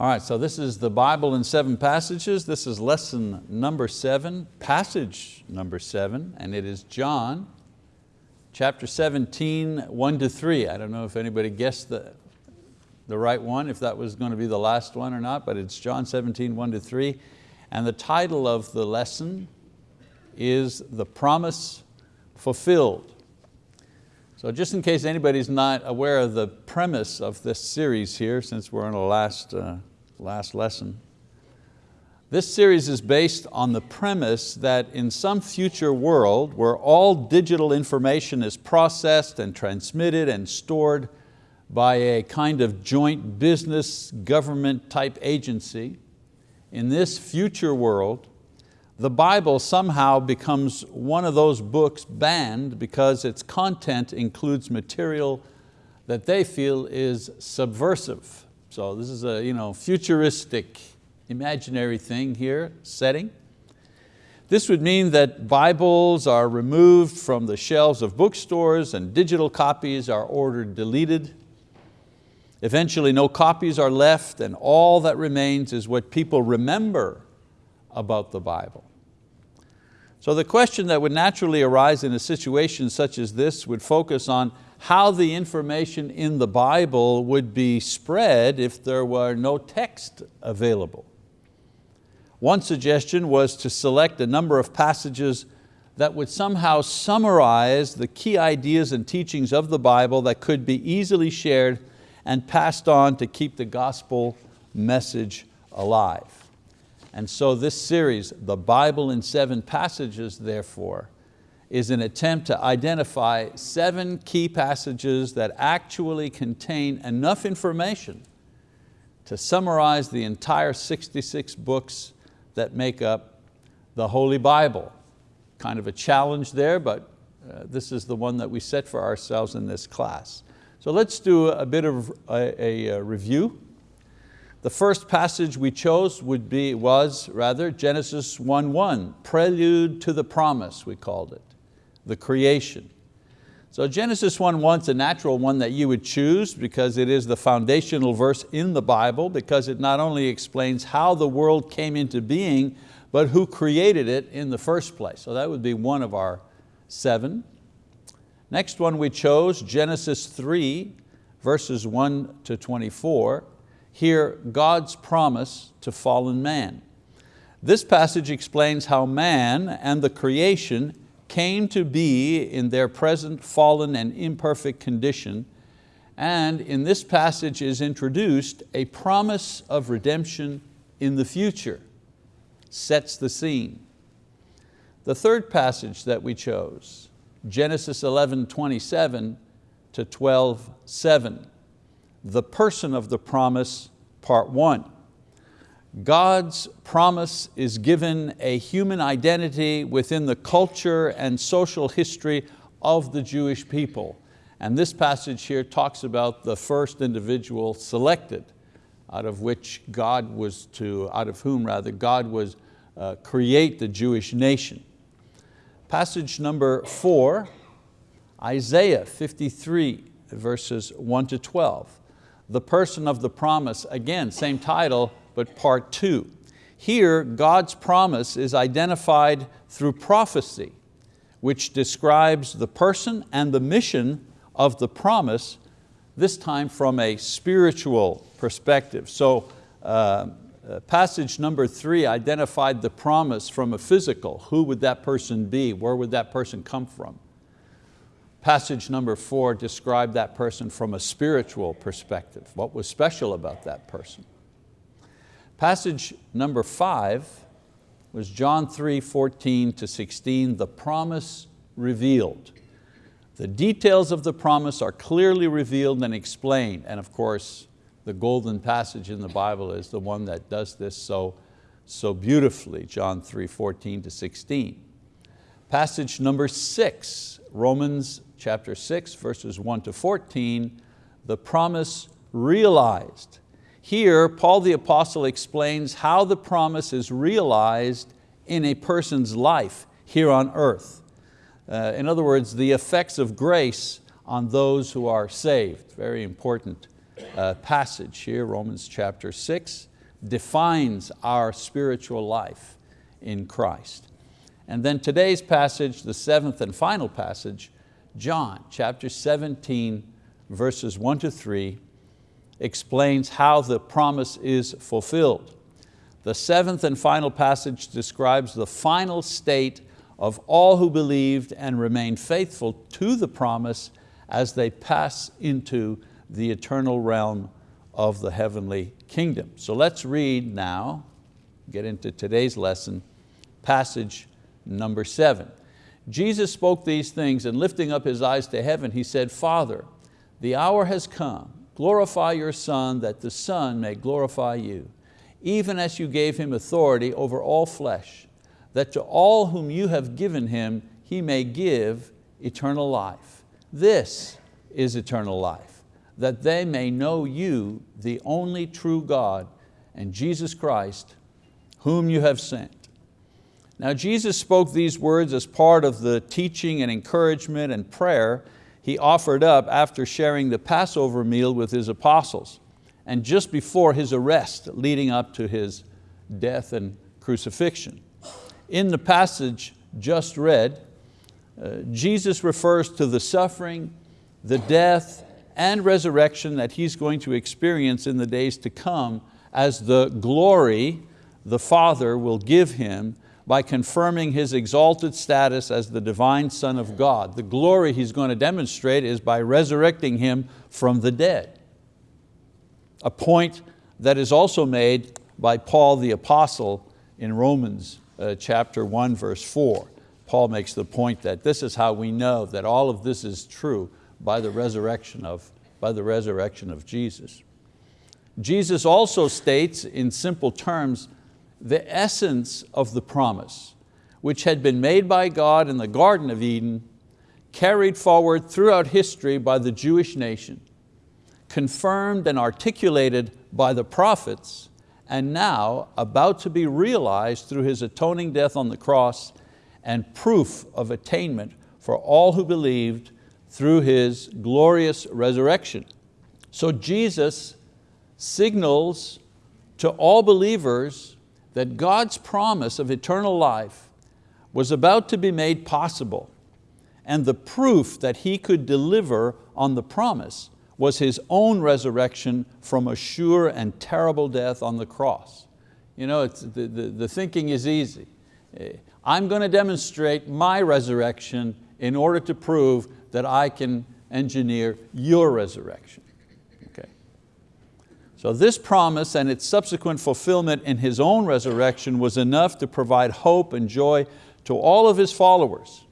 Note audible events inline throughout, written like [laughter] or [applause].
All right, so this is the Bible in seven passages. This is lesson number seven, passage number seven, and it is John chapter 17, one to three. I don't know if anybody guessed the, the right one, if that was going to be the last one or not, but it's John 17, one to three. And the title of the lesson is The Promise Fulfilled. So just in case anybody's not aware of the premise of this series here, since we're in the last uh, last lesson. This series is based on the premise that in some future world where all digital information is processed and transmitted and stored by a kind of joint business government type agency, in this future world, the Bible somehow becomes one of those books banned because its content includes material that they feel is subversive so this is a you know, futuristic, imaginary thing here, setting. This would mean that Bibles are removed from the shelves of bookstores and digital copies are ordered deleted. Eventually no copies are left and all that remains is what people remember about the Bible. So the question that would naturally arise in a situation such as this would focus on how the information in the Bible would be spread if there were no text available. One suggestion was to select a number of passages that would somehow summarize the key ideas and teachings of the Bible that could be easily shared and passed on to keep the gospel message alive. And so this series, The Bible in Seven Passages, therefore, is an attempt to identify seven key passages that actually contain enough information to summarize the entire 66 books that make up the Holy Bible. Kind of a challenge there, but uh, this is the one that we set for ourselves in this class. So let's do a bit of a, a, a review. The first passage we chose would be, was rather Genesis 1.1, Prelude to the Promise, we called it the creation. So Genesis 1.1 is a natural one that you would choose because it is the foundational verse in the Bible because it not only explains how the world came into being, but who created it in the first place. So that would be one of our seven. Next one we chose, Genesis 3, verses 1 to 24. Here, God's promise to fallen man. This passage explains how man and the creation came to be in their present fallen and imperfect condition, and in this passage is introduced a promise of redemption in the future, sets the scene. The third passage that we chose, Genesis 11, 27 to 12, 7, the person of the promise, part one. God's promise is given a human identity within the culture and social history of the Jewish people. And this passage here talks about the first individual selected out of which God was to, out of whom rather, God was uh, create the Jewish nation. Passage number four, Isaiah 53, verses one to 12. The person of the promise, again, same title, but part two. Here, God's promise is identified through prophecy, which describes the person and the mission of the promise, this time from a spiritual perspective. So uh, uh, passage number three identified the promise from a physical. Who would that person be? Where would that person come from? Passage number four described that person from a spiritual perspective. What was special about that person? Passage number five was John 3, 14 to 16, the promise revealed. The details of the promise are clearly revealed and explained. And of course, the golden passage in the Bible is the one that does this so, so beautifully, John 3, 14 to 16. Passage number six, Romans chapter 6, verses 1 to 14, the promise realized. Here, Paul the apostle explains how the promise is realized in a person's life here on earth. Uh, in other words, the effects of grace on those who are saved. Very important uh, passage here, Romans chapter six. defines our spiritual life in Christ. And then today's passage, the seventh and final passage, John chapter 17, verses one to three, explains how the promise is fulfilled. The seventh and final passage describes the final state of all who believed and remained faithful to the promise as they pass into the eternal realm of the heavenly kingdom. So let's read now, get into today's lesson, passage number seven. Jesus spoke these things and lifting up His eyes to heaven, He said, Father, the hour has come, glorify your Son that the Son may glorify you, even as you gave Him authority over all flesh, that to all whom you have given Him, He may give eternal life. This is eternal life, that they may know you, the only true God, and Jesus Christ, whom you have sent. Now Jesus spoke these words as part of the teaching and encouragement and prayer he offered up after sharing the Passover meal with his apostles and just before his arrest leading up to his death and crucifixion. In the passage just read, uh, Jesus refers to the suffering, the death, and resurrection that He's going to experience in the days to come as the glory the Father will give Him by confirming his exalted status as the divine Son of God. The glory he's going to demonstrate is by resurrecting him from the dead. A point that is also made by Paul the apostle in Romans uh, chapter 1 verse 4. Paul makes the point that this is how we know that all of this is true by the resurrection of, by the resurrection of Jesus. Jesus also states in simple terms the essence of the promise, which had been made by God in the Garden of Eden, carried forward throughout history by the Jewish nation, confirmed and articulated by the prophets, and now about to be realized through His atoning death on the cross and proof of attainment for all who believed through His glorious resurrection. So Jesus signals to all believers that God's promise of eternal life was about to be made possible and the proof that He could deliver on the promise was His own resurrection from a sure and terrible death on the cross. You know, the, the, the thinking is easy. Eh, I'm going to demonstrate my resurrection in order to prove that I can engineer your resurrection. So this promise and its subsequent fulfillment in His own resurrection was enough to provide hope and joy to all of His followers.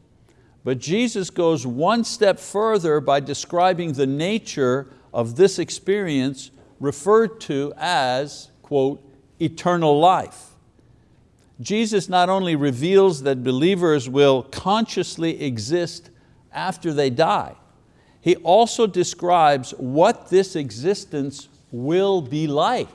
But Jesus goes one step further by describing the nature of this experience referred to as, quote, eternal life. Jesus not only reveals that believers will consciously exist after they die, He also describes what this existence will be like.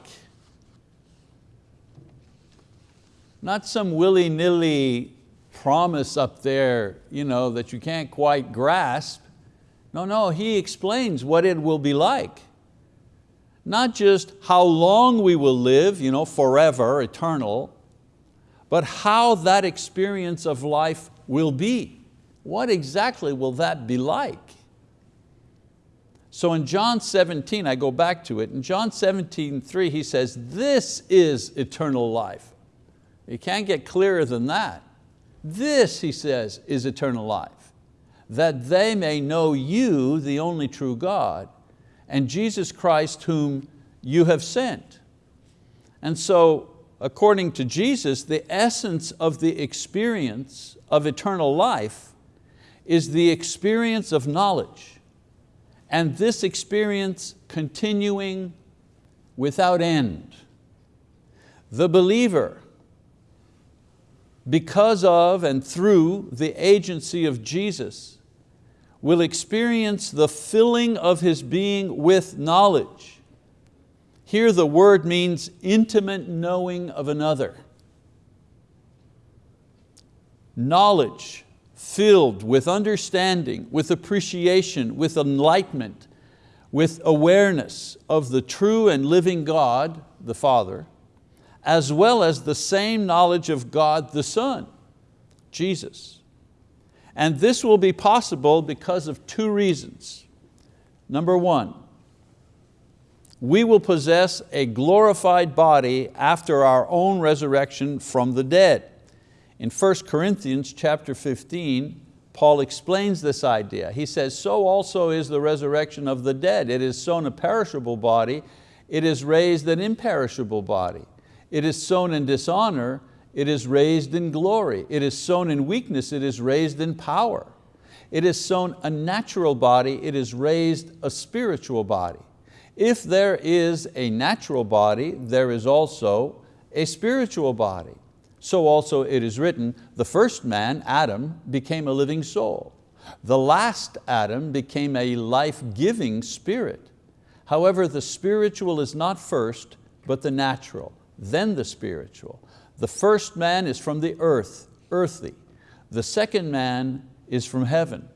Not some willy-nilly promise up there you know, that you can't quite grasp. No, no, he explains what it will be like. Not just how long we will live, you know, forever, eternal, but how that experience of life will be. What exactly will that be like? So in John 17, I go back to it, in John 17, 3, he says, this is eternal life. You can't get clearer than that. This, he says, is eternal life, that they may know you, the only true God, and Jesus Christ whom you have sent. And so, according to Jesus, the essence of the experience of eternal life is the experience of knowledge and this experience continuing without end. The believer, because of and through the agency of Jesus, will experience the filling of his being with knowledge. Here the word means intimate knowing of another. Knowledge filled with understanding, with appreciation, with enlightenment, with awareness of the true and living God, the Father, as well as the same knowledge of God the Son, Jesus. And this will be possible because of two reasons. Number one, we will possess a glorified body after our own resurrection from the dead. In 1 Corinthians chapter 15, Paul explains this idea. He says, so also is the resurrection of the dead. It is sown a perishable body, it is raised an imperishable body. It is sown in dishonor, it is raised in glory. It is sown in weakness, it is raised in power. It is sown a natural body, it is raised a spiritual body. If there is a natural body, there is also a spiritual body. So also it is written, the first man, Adam, became a living soul. The last Adam became a life-giving spirit. However, the spiritual is not first, but the natural, then the spiritual. The first man is from the earth, earthly. The second man is from heaven.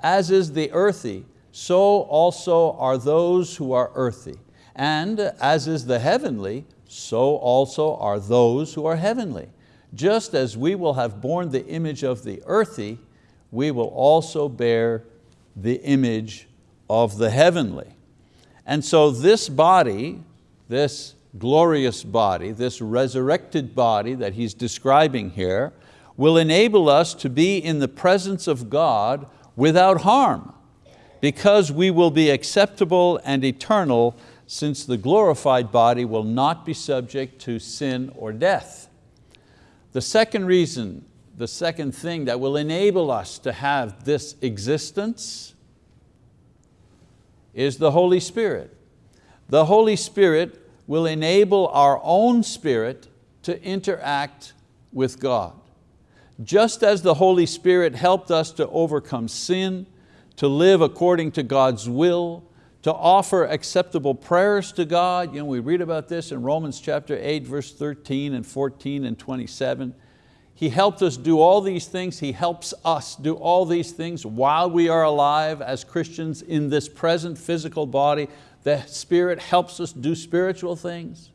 As is the earthy, so also are those who are earthy. And as is the heavenly, so also are those who are heavenly. Just as we will have borne the image of the earthy, we will also bear the image of the heavenly. And so this body, this glorious body, this resurrected body that he's describing here, will enable us to be in the presence of God without harm because we will be acceptable and eternal since the glorified body will not be subject to sin or death. The second reason, the second thing that will enable us to have this existence is the Holy Spirit. The Holy Spirit will enable our own spirit to interact with God. Just as the Holy Spirit helped us to overcome sin, to live according to God's will, to offer acceptable prayers to God. You know, we read about this in Romans chapter 8, verse 13 and 14 and 27. He helped us do all these things. He helps us do all these things while we are alive as Christians in this present physical body the Spirit helps us do spiritual things?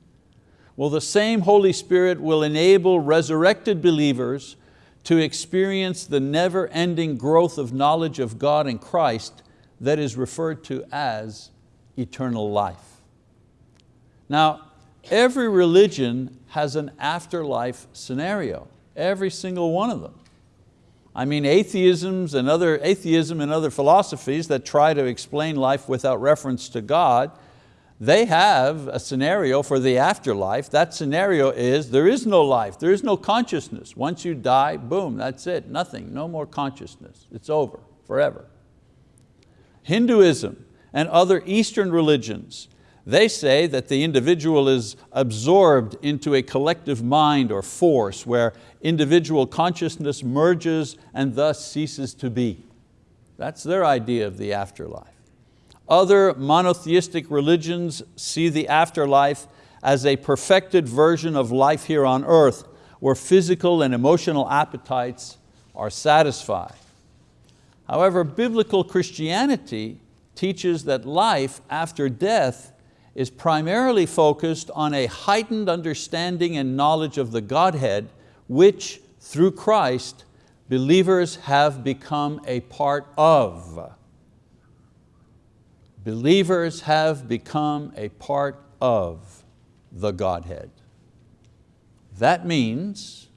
Well, the same Holy Spirit will enable resurrected believers to experience the never-ending growth of knowledge of God and Christ that is referred to as eternal life. Now, every religion has an afterlife scenario, every single one of them. I mean, atheisms and other, atheism and other philosophies that try to explain life without reference to God, they have a scenario for the afterlife. That scenario is there is no life, there is no consciousness. Once you die, boom, that's it, nothing, no more consciousness. It's over, forever. Hinduism and other Eastern religions they say that the individual is absorbed into a collective mind or force where individual consciousness merges and thus ceases to be. That's their idea of the afterlife. Other monotheistic religions see the afterlife as a perfected version of life here on earth where physical and emotional appetites are satisfied. However, biblical Christianity teaches that life after death is primarily focused on a heightened understanding and knowledge of the Godhead, which through Christ, believers have become a part of. Believers have become a part of the Godhead. That means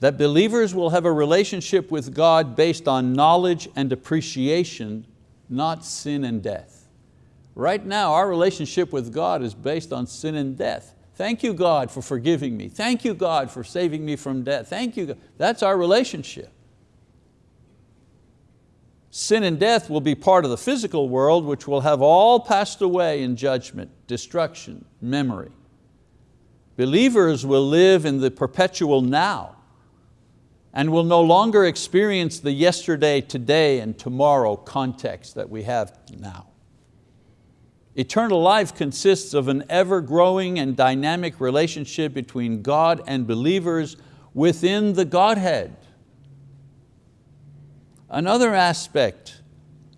that believers will have a relationship with God based on knowledge and appreciation, not sin and death. Right now, our relationship with God is based on sin and death. Thank you, God, for forgiving me. Thank you, God, for saving me from death. Thank you, God. That's our relationship. Sin and death will be part of the physical world which will have all passed away in judgment, destruction, memory. Believers will live in the perpetual now and will no longer experience the yesterday, today, and tomorrow context that we have now. Eternal life consists of an ever-growing and dynamic relationship between God and believers within the Godhead. Another aspect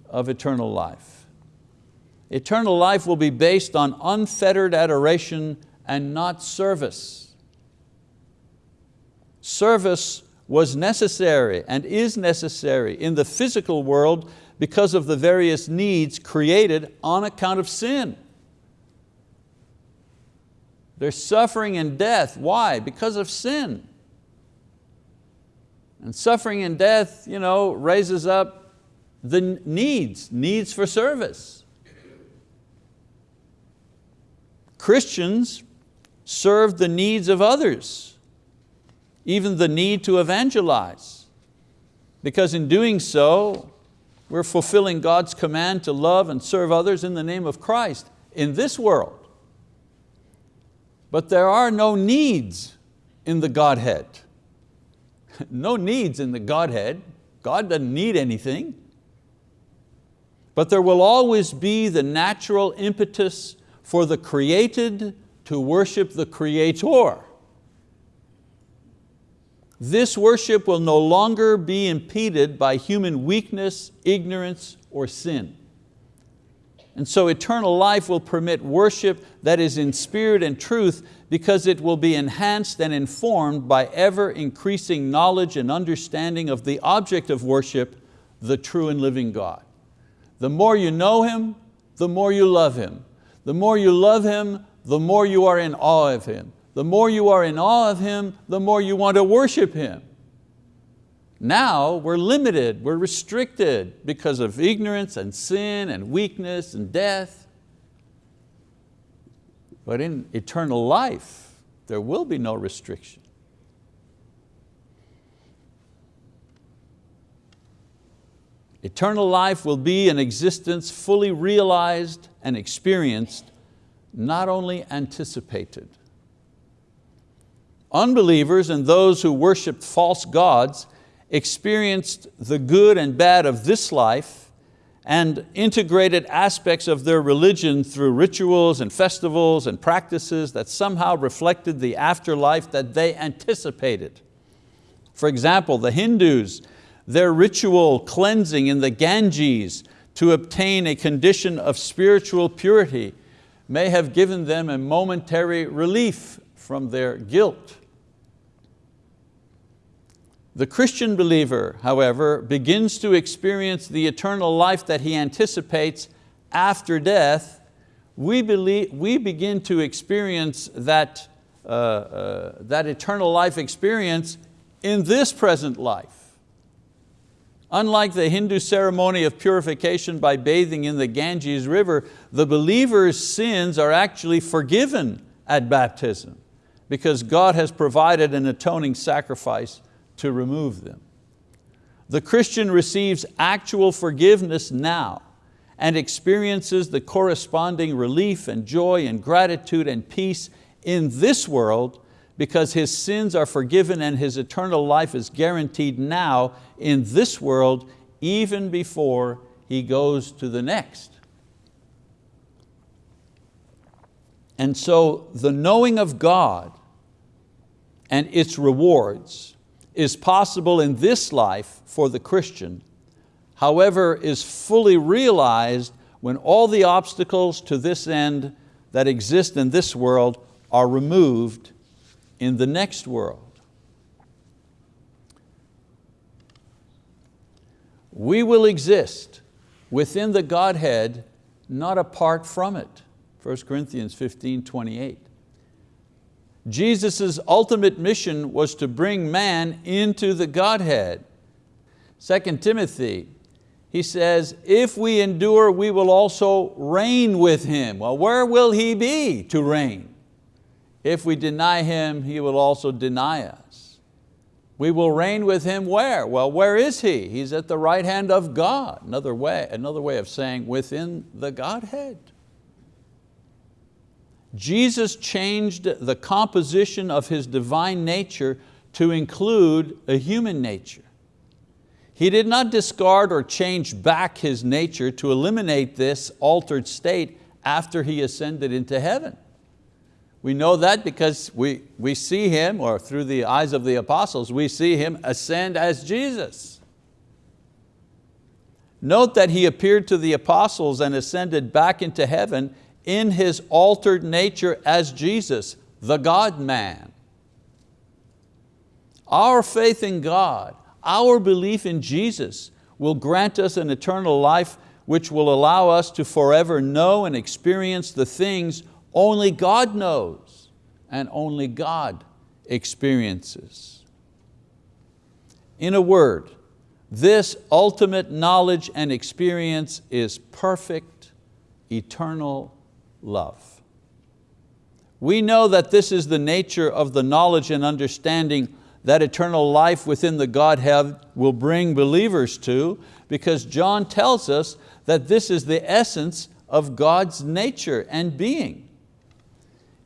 of eternal life. Eternal life will be based on unfettered adoration and not service. Service was necessary and is necessary in the physical world because of the various needs created on account of sin. There's suffering and death. Why? Because of sin. And suffering and death you know, raises up the needs, needs for service. Christians serve the needs of others, even the need to evangelize. Because in doing so, we're fulfilling God's command to love and serve others in the name of Christ in this world. But there are no needs in the Godhead. [laughs] no needs in the Godhead. God doesn't need anything. But there will always be the natural impetus for the created to worship the Creator. This worship will no longer be impeded by human weakness, ignorance, or sin. And so eternal life will permit worship that is in spirit and truth because it will be enhanced and informed by ever increasing knowledge and understanding of the object of worship, the true and living God. The more you know Him, the more you love Him. The more you love Him, the more you are in awe of Him. The more you are in awe of Him, the more you want to worship Him. Now we're limited, we're restricted because of ignorance and sin and weakness and death. But in eternal life, there will be no restriction. Eternal life will be an existence fully realized and experienced not only anticipated. Unbelievers and those who worshiped false gods experienced the good and bad of this life and integrated aspects of their religion through rituals and festivals and practices that somehow reflected the afterlife that they anticipated. For example, the Hindus, their ritual cleansing in the Ganges to obtain a condition of spiritual purity may have given them a momentary relief from their guilt. The Christian believer, however, begins to experience the eternal life that he anticipates after death. We, believe, we begin to experience that, uh, uh, that eternal life experience in this present life. Unlike the Hindu ceremony of purification by bathing in the Ganges River, the believer's sins are actually forgiven at baptism because God has provided an atoning sacrifice to remove them. The Christian receives actual forgiveness now and experiences the corresponding relief and joy and gratitude and peace in this world because his sins are forgiven and his eternal life is guaranteed now in this world even before he goes to the next. And so the knowing of God and its rewards is possible in this life for the Christian, however is fully realized when all the obstacles to this end that exist in this world are removed in the next world. We will exist within the Godhead, not apart from it. 1 Corinthians 15, 28. Jesus' ultimate mission was to bring man into the Godhead. 2 Timothy, he says, if we endure, we will also reign with Him. Well, where will He be to reign? If we deny Him, He will also deny us. We will reign with Him where? Well, where is He? He's at the right hand of God. Another way, another way of saying within the Godhead. Jesus changed the composition of His divine nature to include a human nature. He did not discard or change back His nature to eliminate this altered state after He ascended into heaven. We know that because we, we see Him, or through the eyes of the apostles, we see Him ascend as Jesus. Note that He appeared to the apostles and ascended back into heaven in His altered nature as Jesus, the God-man. Our faith in God, our belief in Jesus will grant us an eternal life which will allow us to forever know and experience the things only God knows and only God experiences. In a word, this ultimate knowledge and experience is perfect, eternal love. We know that this is the nature of the knowledge and understanding that eternal life within the Godhead will bring believers to because John tells us that this is the essence of God's nature and being.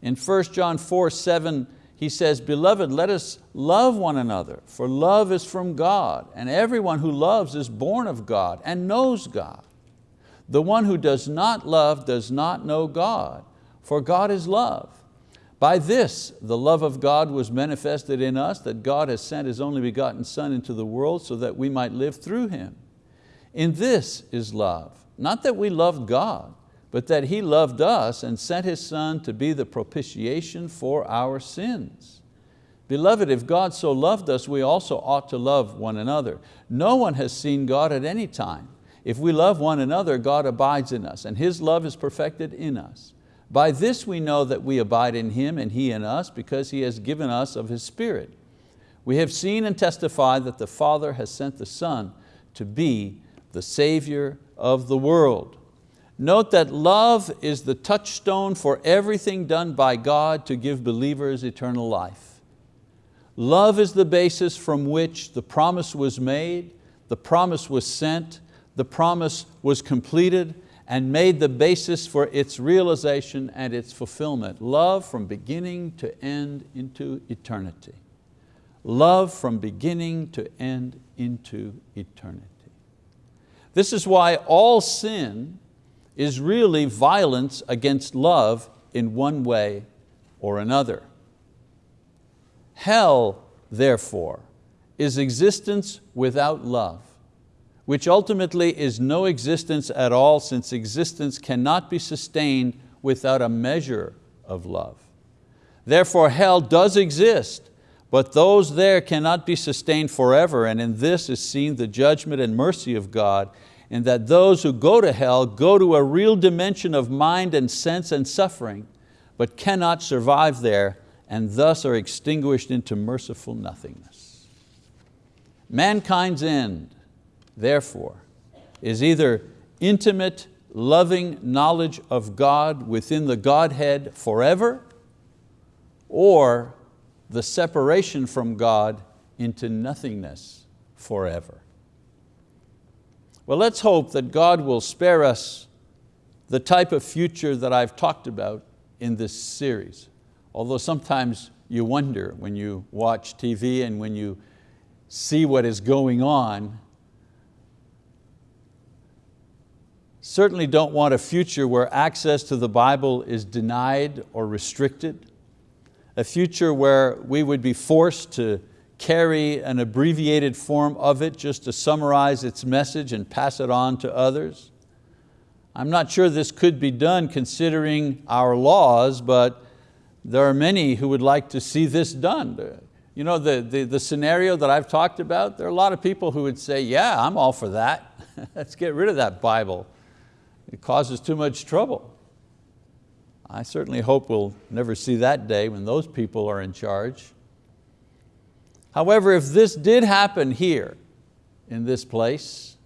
In 1 John 4, 7, he says, Beloved, let us love one another, for love is from God, and everyone who loves is born of God and knows God. The one who does not love does not know God, for God is love. By this, the love of God was manifested in us, that God has sent His only begotten Son into the world so that we might live through Him. In this is love, not that we loved God, but that He loved us and sent His Son to be the propitiation for our sins. Beloved, if God so loved us, we also ought to love one another. No one has seen God at any time. If we love one another, God abides in us, and His love is perfected in us. By this we know that we abide in Him and He in us, because He has given us of His Spirit. We have seen and testified that the Father has sent the Son to be the Savior of the world. Note that love is the touchstone for everything done by God to give believers eternal life. Love is the basis from which the promise was made, the promise was sent, the promise was completed, and made the basis for its realization and its fulfillment. Love from beginning to end into eternity. Love from beginning to end into eternity. This is why all sin is really violence against love in one way or another. Hell, therefore, is existence without love which ultimately is no existence at all since existence cannot be sustained without a measure of love. Therefore hell does exist, but those there cannot be sustained forever and in this is seen the judgment and mercy of God and that those who go to hell go to a real dimension of mind and sense and suffering, but cannot survive there and thus are extinguished into merciful nothingness. Mankind's end therefore, is either intimate, loving knowledge of God within the Godhead forever, or the separation from God into nothingness forever. Well, let's hope that God will spare us the type of future that I've talked about in this series. Although sometimes you wonder when you watch TV and when you see what is going on, certainly don't want a future where access to the Bible is denied or restricted, a future where we would be forced to carry an abbreviated form of it just to summarize its message and pass it on to others. I'm not sure this could be done considering our laws, but there are many who would like to see this done. You know, the, the, the scenario that I've talked about, there are a lot of people who would say, yeah, I'm all for that. [laughs] Let's get rid of that Bible. It causes too much trouble. I certainly hope we'll never see that day when those people are in charge. However, if this did happen here in this place,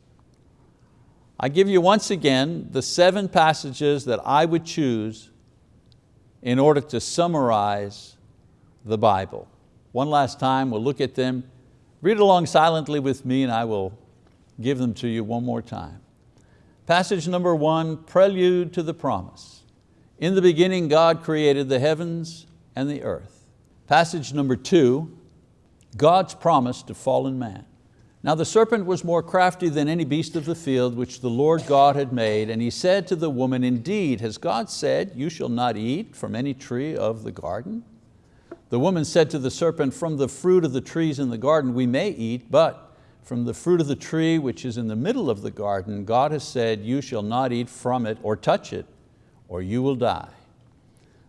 I give you once again the seven passages that I would choose in order to summarize the Bible. One last time, we'll look at them. Read along silently with me and I will give them to you one more time. Passage number one, prelude to the promise. In the beginning God created the heavens and the earth. Passage number two, God's promise to fallen man. Now the serpent was more crafty than any beast of the field which the Lord God had made, and he said to the woman, Indeed, has God said, you shall not eat from any tree of the garden? The woman said to the serpent, From the fruit of the trees in the garden we may eat, but from the fruit of the tree which is in the middle of the garden, God has said, you shall not eat from it or touch it, or you will die.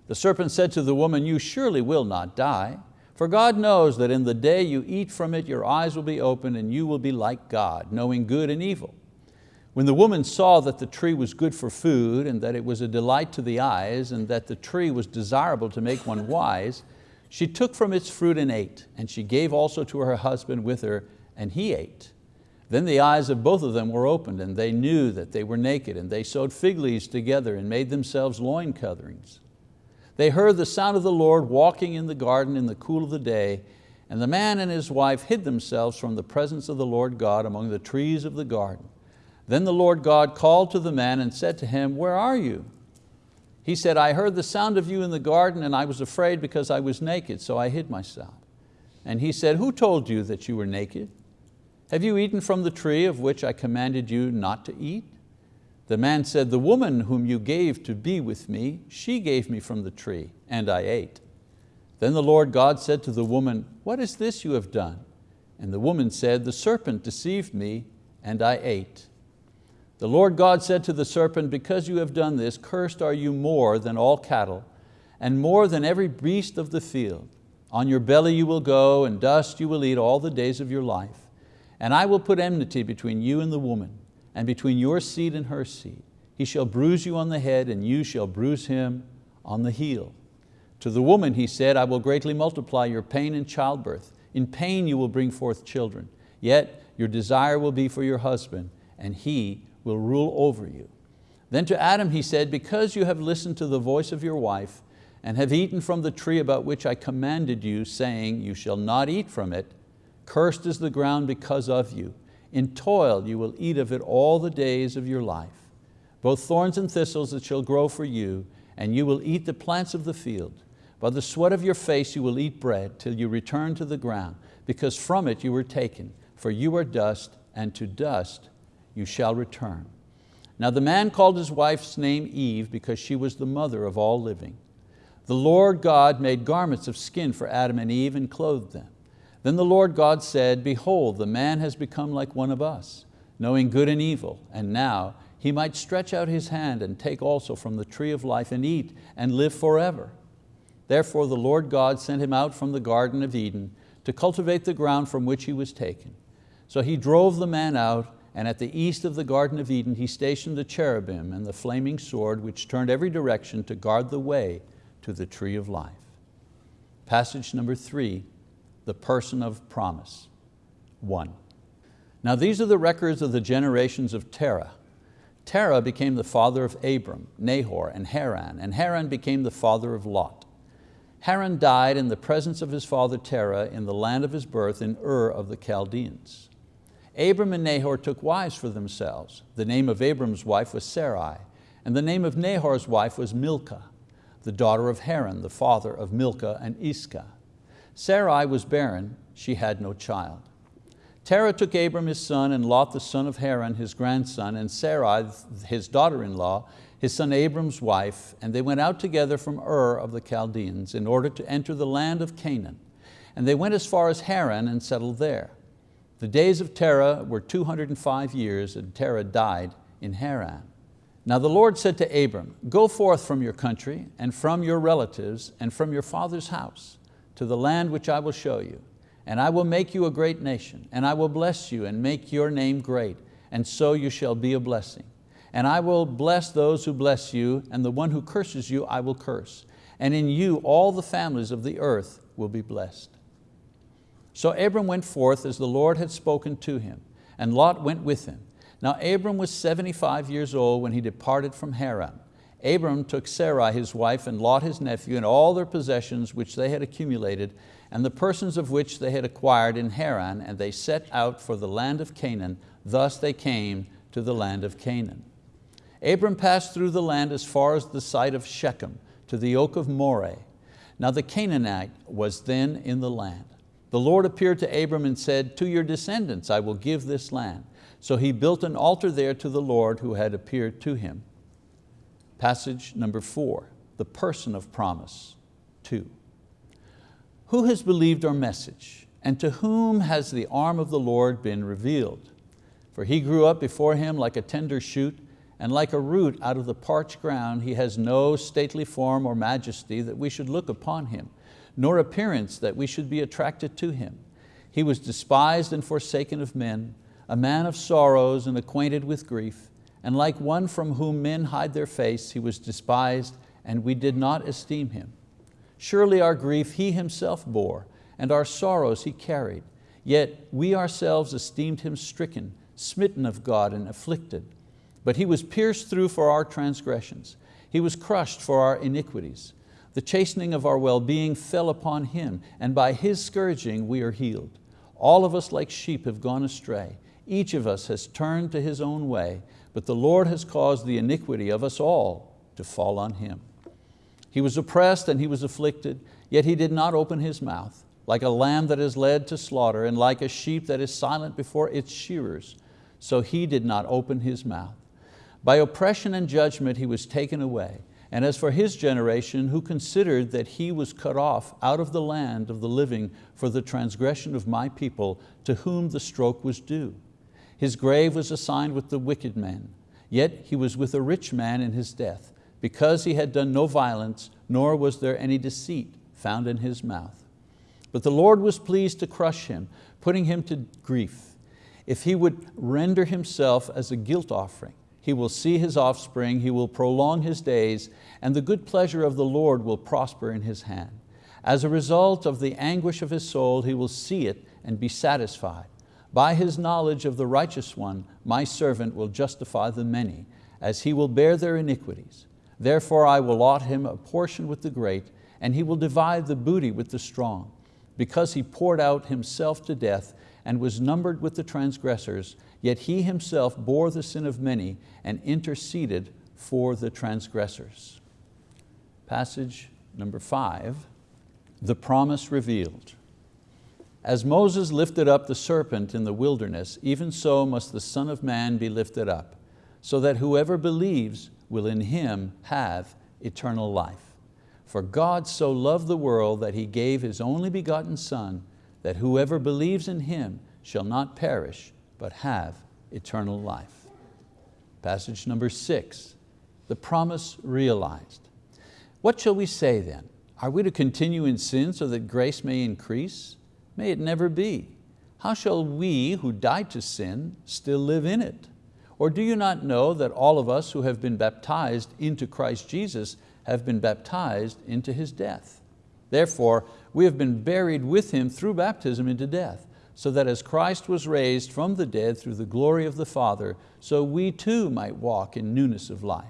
The serpent said to the woman, you surely will not die, for God knows that in the day you eat from it, your eyes will be opened and you will be like God, knowing good and evil. When the woman saw that the tree was good for food and that it was a delight to the eyes and that the tree was desirable to make one wise, she took from its fruit and ate, and she gave also to her husband with her, and he ate. Then the eyes of both of them were opened, and they knew that they were naked, and they sewed fig leaves together and made themselves loin coverings. They heard the sound of the Lord walking in the garden in the cool of the day, and the man and his wife hid themselves from the presence of the Lord God among the trees of the garden. Then the Lord God called to the man and said to him, where are you? He said, I heard the sound of you in the garden and I was afraid because I was naked, so I hid myself. And he said, who told you that you were naked? Have you eaten from the tree of which I commanded you not to eat? The man said, the woman whom you gave to be with me, she gave me from the tree, and I ate. Then the Lord God said to the woman, what is this you have done? And the woman said, the serpent deceived me, and I ate. The Lord God said to the serpent, because you have done this, cursed are you more than all cattle, and more than every beast of the field. On your belly you will go, and dust you will eat all the days of your life. And I will put enmity between you and the woman, and between your seed and her seed. He shall bruise you on the head, and you shall bruise him on the heel. To the woman he said, I will greatly multiply your pain in childbirth. In pain you will bring forth children. Yet your desire will be for your husband, and he will rule over you. Then to Adam he said, because you have listened to the voice of your wife, and have eaten from the tree about which I commanded you, saying, you shall not eat from it, Cursed is the ground because of you. In toil you will eat of it all the days of your life. Both thorns and thistles it shall grow for you, and you will eat the plants of the field. By the sweat of your face you will eat bread till you return to the ground, because from it you were taken, for you are dust, and to dust you shall return. Now the man called his wife's name Eve because she was the mother of all living. The Lord God made garments of skin for Adam and Eve and clothed them. Then the Lord God said, behold, the man has become like one of us, knowing good and evil, and now he might stretch out his hand and take also from the tree of life and eat and live forever. Therefore the Lord God sent him out from the Garden of Eden to cultivate the ground from which he was taken. So he drove the man out, and at the east of the Garden of Eden he stationed the cherubim and the flaming sword which turned every direction to guard the way to the tree of life. Passage number three, the person of promise. One. Now these are the records of the generations of Terah. Terah became the father of Abram, Nahor, and Haran, and Haran became the father of Lot. Haran died in the presence of his father Terah in the land of his birth in Ur of the Chaldeans. Abram and Nahor took wives for themselves. The name of Abram's wife was Sarai, and the name of Nahor's wife was Milcah, the daughter of Haran, the father of Milcah and Iscah. Sarai was barren, she had no child. Terah took Abram his son and Lot the son of Haran his grandson and Sarai his daughter-in-law, his son Abram's wife, and they went out together from Ur of the Chaldeans in order to enter the land of Canaan. And they went as far as Haran and settled there. The days of Terah were 205 years and Terah died in Haran. Now the Lord said to Abram, go forth from your country and from your relatives and from your father's house to the land which I will show you. And I will make you a great nation, and I will bless you and make your name great, and so you shall be a blessing. And I will bless those who bless you, and the one who curses you I will curse. And in you all the families of the earth will be blessed. So Abram went forth as the Lord had spoken to him, and Lot went with him. Now Abram was 75 years old when he departed from Haran. Abram took Sarai his wife and Lot his nephew and all their possessions which they had accumulated and the persons of which they had acquired in Haran and they set out for the land of Canaan. Thus they came to the land of Canaan. Abram passed through the land as far as the site of Shechem to the oak of Moreh. Now the Canaanite was then in the land. The Lord appeared to Abram and said, to your descendants I will give this land. So he built an altar there to the Lord who had appeared to him. Passage number four, the person of promise, two. Who has believed our message? And to whom has the arm of the Lord been revealed? For he grew up before him like a tender shoot, and like a root out of the parched ground, he has no stately form or majesty that we should look upon him, nor appearance that we should be attracted to him. He was despised and forsaken of men, a man of sorrows and acquainted with grief, and like one from whom men hide their face, he was despised and we did not esteem him. Surely our grief he himself bore, and our sorrows he carried. Yet we ourselves esteemed him stricken, smitten of God and afflicted. But he was pierced through for our transgressions. He was crushed for our iniquities. The chastening of our well-being fell upon Him, and by His scourging we are healed. All of us like sheep have gone astray. Each of us has turned to his own way, but the Lord has caused the iniquity of us all to fall on Him. He was oppressed and He was afflicted, yet He did not open His mouth. Like a lamb that is led to slaughter, and like a sheep that is silent before its shearers, so He did not open His mouth. By oppression and judgment He was taken away. And as for his generation, who considered that he was cut off out of the land of the living for the transgression of my people, to whom the stroke was due. His grave was assigned with the wicked men, yet he was with a rich man in his death, because he had done no violence, nor was there any deceit found in his mouth. But the Lord was pleased to crush him, putting him to grief. If he would render himself as a guilt offering, he will see his offspring, he will prolong his days, and the good pleasure of the Lord will prosper in his hand. As a result of the anguish of his soul, he will see it and be satisfied. By his knowledge of the righteous one, my servant will justify the many, as he will bear their iniquities. Therefore I will allot him a portion with the great, and he will divide the booty with the strong. Because he poured out himself to death and was numbered with the transgressors, yet he himself bore the sin of many and interceded for the transgressors. Passage number five, the promise revealed. As Moses lifted up the serpent in the wilderness, even so must the Son of Man be lifted up, so that whoever believes will in Him have eternal life. For God so loved the world that He gave His only begotten Son, that whoever believes in Him shall not perish, but have eternal life. Passage number six, the promise realized. What shall we say then? Are we to continue in sin so that grace may increase? May it never be. How shall we who died to sin still live in it? Or do you not know that all of us who have been baptized into Christ Jesus have been baptized into His death? Therefore, we have been buried with Him through baptism into death, so that as Christ was raised from the dead through the glory of the Father, so we too might walk in newness of life.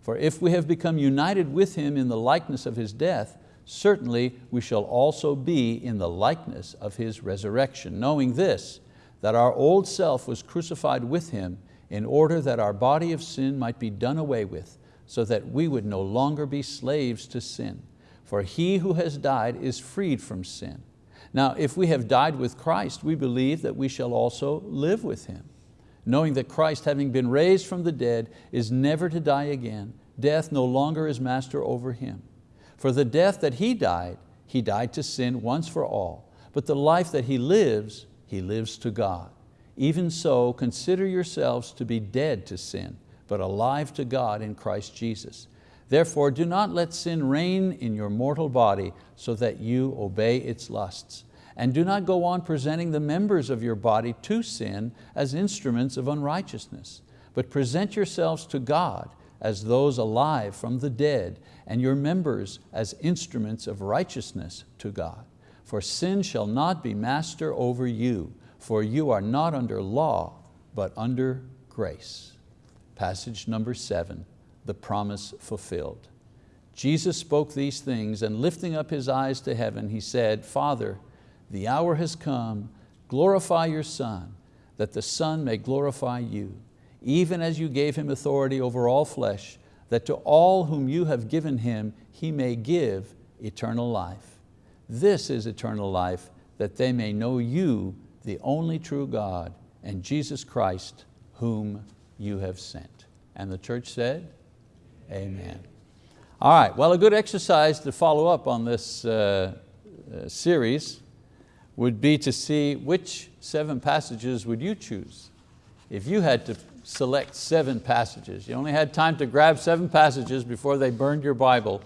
For if we have become united with Him in the likeness of His death, certainly we shall also be in the likeness of His resurrection, knowing this, that our old self was crucified with Him in order that our body of sin might be done away with, so that we would no longer be slaves to sin. For he who has died is freed from sin. Now, if we have died with Christ, we believe that we shall also live with Him, knowing that Christ, having been raised from the dead, is never to die again. Death no longer is master over Him. For the death that He died, He died to sin once for all, but the life that He lives, He lives to God. Even so, consider yourselves to be dead to sin, but alive to God in Christ Jesus. Therefore, do not let sin reign in your mortal body so that you obey its lusts. And do not go on presenting the members of your body to sin as instruments of unrighteousness, but present yourselves to God as those alive from the dead, and your members as instruments of righteousness to God. For sin shall not be master over you, for you are not under law, but under grace. Passage number seven the promise fulfilled. Jesus spoke these things and lifting up His eyes to heaven, He said, Father, the hour has come, glorify your Son, that the Son may glorify you, even as you gave Him authority over all flesh, that to all whom you have given Him, He may give eternal life. This is eternal life, that they may know you, the only true God, and Jesus Christ, whom you have sent. And the church said, Amen. All right, well a good exercise to follow up on this uh, uh, series would be to see which seven passages would you choose if you had to select seven passages. You only had time to grab seven passages before they burned your Bible.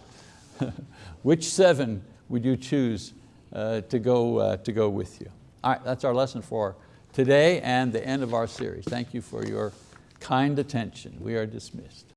[laughs] Which seven would you choose uh, to, go, uh, to go with you? All right, that's our lesson for today and the end of our series. Thank you for your kind attention. We are dismissed.